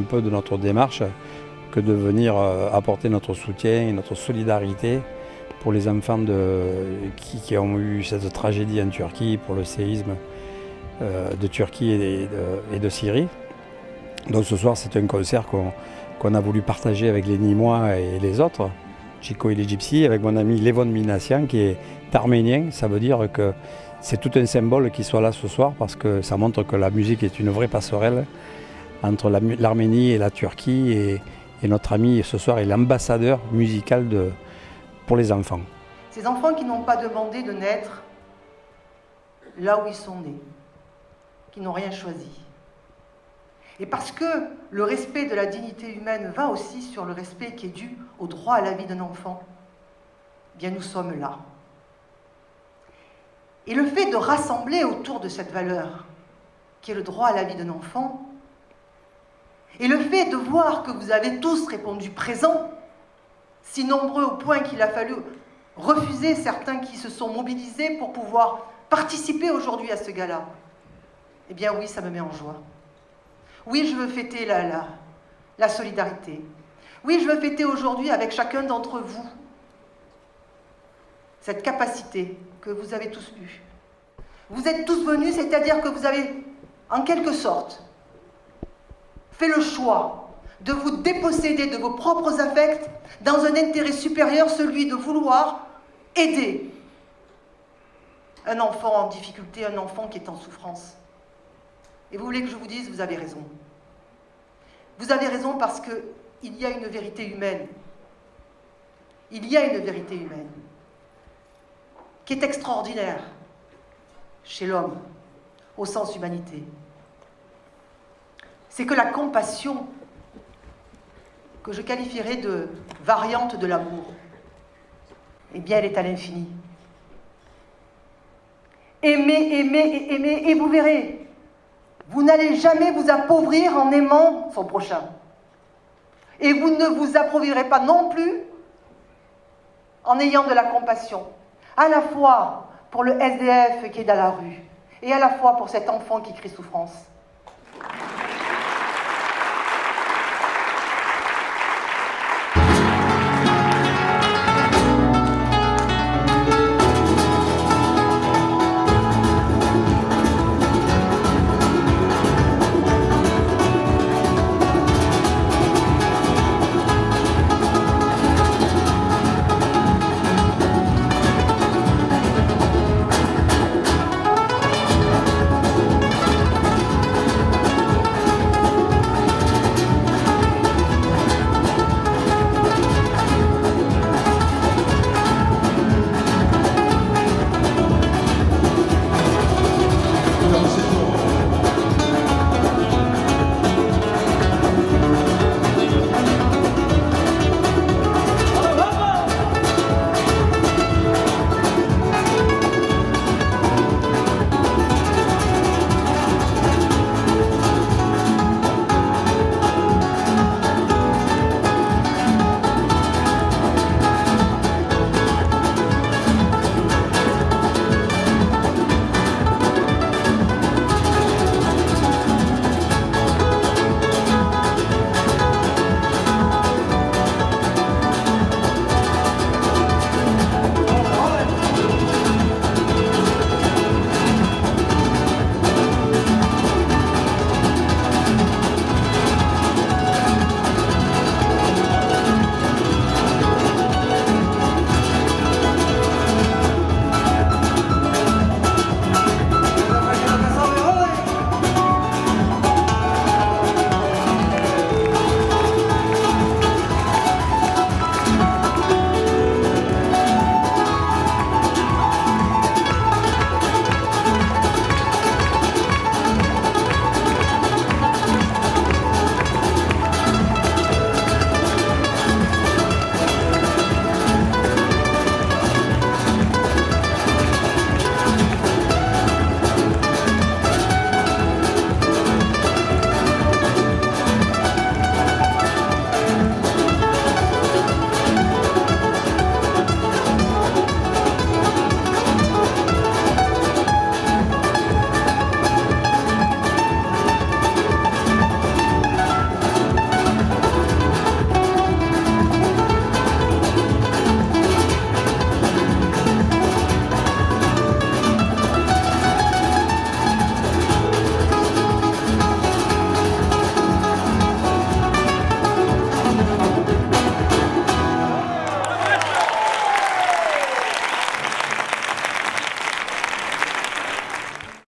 peu de notre démarche que de venir euh, apporter notre soutien et notre solidarité pour les enfants qui, ont eu cette tragédie en Turquie, pour le séisme euh, de Turquie et de, Syrie. Donc ce soir, c'est un concert qu'on a voulu partager avec les Nîmois et les autres, Chico et les avec mon ami Levon Minassian qui est arménien. Ça veut dire que c'est tout un symbole qu'il soit là ce soir parce que ça montre que la musique est une vraie passerelle entre l'Arménie et la Turquie. Et, notre ami ce soir est l'ambassadeur musical pour les enfants. Ces enfants qui n'ont pas demandé de naître là où ils sont nés, qui n'ont rien choisi. Et parce que le respect de la dignité humaine va aussi sur le respect qui est dû au droit à la vie d'un enfant, eh bien nous sommes là. Et le fait de rassembler autour de cette valeur, qui est le droit à la vie d'un enfant, et le fait de voir que vous avez tous répondu présent, si nombreux au point qu'il a fallu refuser certains qui se sont mobilisés pour pouvoir participer aujourd'hui à ce gala, eh bien oui, ça me met en joie. Oui, je veux fêter la, la, la solidarité. Oui, je veux fêter aujourd'hui avec chacun d'entre vous cette capacité que vous avez tous eue. Vous êtes tous venus, c'est-à-dire que vous avez, en quelque sorte, fait le choix de vous déposséder de vos propres affects dans un intérêt supérieur, celui de vouloir aider un enfant en difficulté, un enfant qui est en souffrance. Et vous voulez que je vous dise, vous avez raison. Vous avez raison parce qu'il y a une vérité humaine. Il y a une vérité humaine qui est extraordinaire chez l'homme, au sens humanité. C'est que la compassion, que je qualifierais de variante de l'amour, eh bien, elle est à l'infini. Aimez, aimez et aimez, et vous verrez, vous n'allez jamais vous appauvrir en aimant son prochain. Et vous ne vous appauvirez pas non plus en ayant de la compassion, à la fois pour le SDF qui est dans la rue, et à la fois pour cet enfant qui crie souffrance.